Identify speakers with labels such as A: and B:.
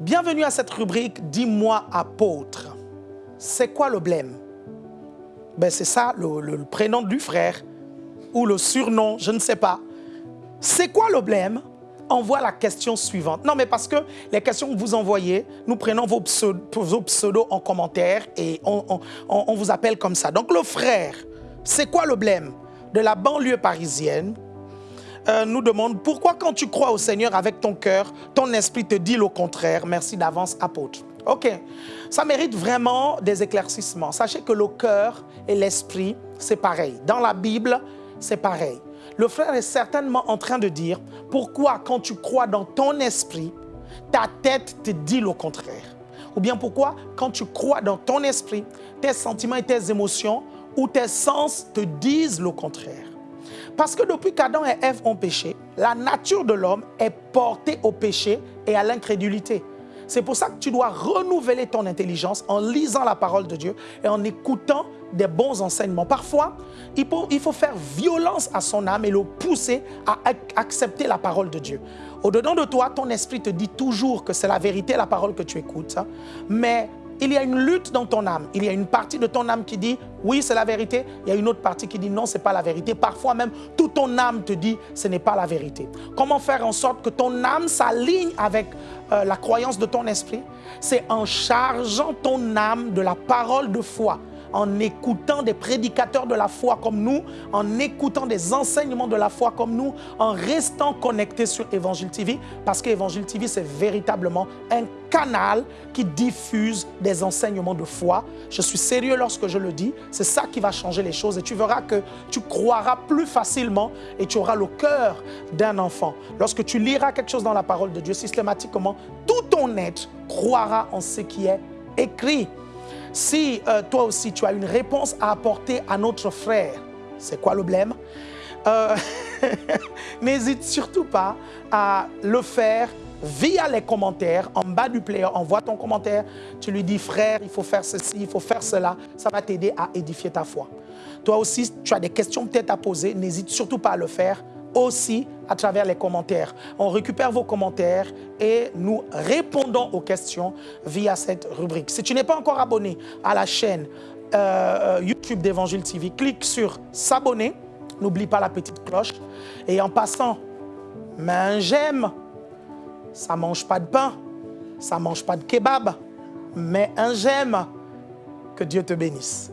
A: Bienvenue à cette rubrique « Dis-moi apôtre ». C'est quoi le blême? Ben, C'est ça, le, le prénom du frère ou le surnom, je ne sais pas. C'est quoi le blême? Envoie la question suivante. Non, mais parce que les questions que vous envoyez, nous prenons vos, pseudos en commentaire et on, vous appelle comme ça. Donc le frère, c'est quoi le blême De la banlieue parisienne, euh, nous demande pourquoi quand tu crois au Seigneur avec ton cœur, ton esprit te dit le contraire? Merci d'avance, apôtre. Ok, ça mérite vraiment des éclaircissements. Sachez que le cœur et l'esprit, c'est pareil. Dans la Bible, c'est pareil. Le frère est certainement en train de dire pourquoi quand tu crois dans ton esprit, ta tête te dit le contraire? Ou bien pourquoi quand tu crois dans ton esprit, tes sentiments et tes émotions ou tes sens te disent le contraire? Parce que depuis qu'Adam et Ève ont péché, la nature de l'homme est portée au péché et à l'incrédulité. C'est pour ça que tu dois renouveler ton intelligence en lisant la parole de Dieu et en écoutant des bons enseignements. Parfois, il faut, faire violence à son âme et le pousser à accepter la parole de Dieu. Au-dedans de toi, ton esprit te dit toujours que c'est la vérité, la parole que tu écoutes. Hein. Mais il y a une lutte dans ton âme. Il y a une partie de ton âme qui dit oui, c'est la vérité. Il y a une autre partie qui dit non, ce n'est pas la vérité. Parfois même, toute ton âme te dit ce n'est pas la vérité. Comment faire en sorte que ton âme s'aligne avec euh, la croyance de ton esprit? C'est en chargeant ton âme de la parole de foi en écoutant des prédicateurs de la foi comme nous, en écoutant des enseignements de la foi comme nous, en restant connecté sur Évangile TV, parce qu'Évangile TV, c'est véritablement un canal qui diffuse des enseignements de foi. Je suis sérieux lorsque je le dis, c'est ça qui va changer les choses et tu verras que tu croiras plus facilement et tu auras le cœur d'un enfant. Lorsque tu liras quelque chose dans la parole de Dieu systématiquement, tout ton être croira en ce qui est écrit. Si euh, toi aussi tu as une réponse à apporter à notre frère, c'est quoi le blême? Euh, N'hésite surtout pas à le faire via les commentaires, en bas du player, envoie ton commentaire, tu lui dis frère, il faut faire ceci, il faut faire cela, ça va t'aider à édifier ta foi. Toi aussi, tu as des questions peut-être à poser, n'hésite surtout pas à le faire aussi à travers les commentaires. On récupère vos commentaires et nous répondons aux questions via cette rubrique. Si tu n'es pas encore abonné à la chaîne euh, YouTube d'Évangile TV, clique sur s'abonner. N'oublie pas la petite cloche. Et en passant, mets un j'aime. Ça ne mange pas de pain, ça ne mange pas de kebab, mais un j'aime. Que Dieu te bénisse.